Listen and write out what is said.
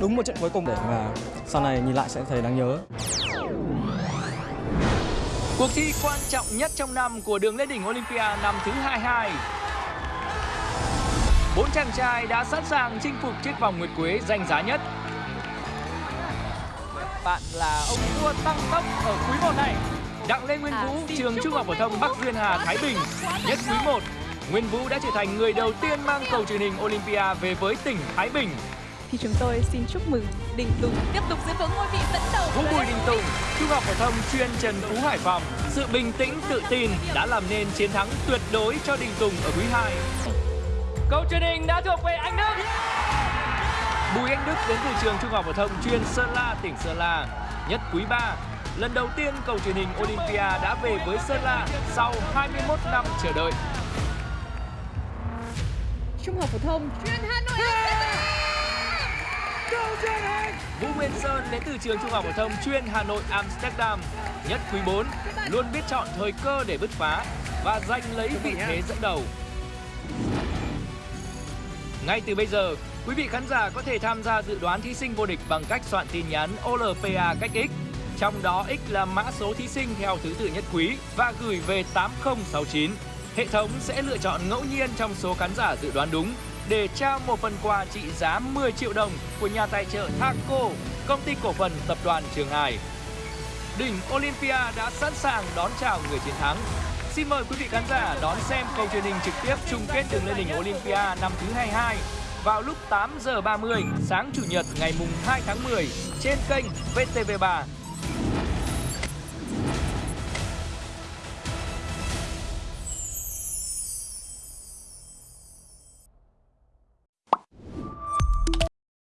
Đúng một trận cuối cùng để mà sau này nhìn lại sẽ thấy đáng nhớ. Cuộc thi quan trọng nhất trong năm của đường lên đỉnh Olympia năm thứ 22. Bốn chàng trai đã sẵn sàng chinh phục chiếc vòng nguyệt quế danh giá nhất. Bạn là ông vua tăng tốc ở quý 1 này. Đặng Lê Nguyên Vũ, trường Trung học phổ thông Bắc Duyên Hà, Thái Bình. Nhất quý 1, Nguyên Vũ đã trở thành người đầu tiên mang cầu truyền hình Olympia về với tỉnh Thái Bình. Thì chúng tôi xin chúc mừng Đình Tùng tiếp tục giữ vững ngôi vị dẫn đầu Vũ Bùi Đình Tùng, Trung học phổ thông chuyên Trần Phú Hải Phòng. Sự bình tĩnh, tự tin đã làm nên chiến thắng tuyệt đối cho Đình Tùng ở quý 2. Câu truyền hình đã thuộc về anh Đức. Bùi Anh Đức đến từ trường Trung học phổ thông chuyên Sơn La, tỉnh Sơn La. Nhất quý 3, lần đầu tiên cầu truyền hình Olympia đã về với Sơn La sau 21 năm chờ đợi. Trung học phổ thông chuyên Hà Nội Vũ Nguyên Sơn đến từ trường Trung học phổ thông chuyên Hà Nội Amsterdam. Nhất quý 4, luôn biết chọn thời cơ để bứt phá và giành lấy vị thế dẫn đầu. Ngay từ bây giờ, quý vị khán giả có thể tham gia dự đoán thí sinh vô địch bằng cách soạn tin nhắn OLPA cách X. Trong đó X là mã số thí sinh theo thứ tự nhất quý và gửi về 8069. Hệ thống sẽ lựa chọn ngẫu nhiên trong số khán giả dự đoán đúng để trao một phần quà trị giá 10 triệu đồng của nhà tài trợ Thaco, công ty cổ phần tập đoàn Trường Hải. Đỉnh Olympia đã sẵn sàng đón chào người chiến thắng. Xin mời quý vị khán giả đón xem cầu truyền hình trực tiếp chung kết đường lên đỉnh Olympia năm thứ 22 vào lúc 8 giờ 30 sáng Chủ nhật ngày mùng 2 tháng 10 trên kênh VTV3.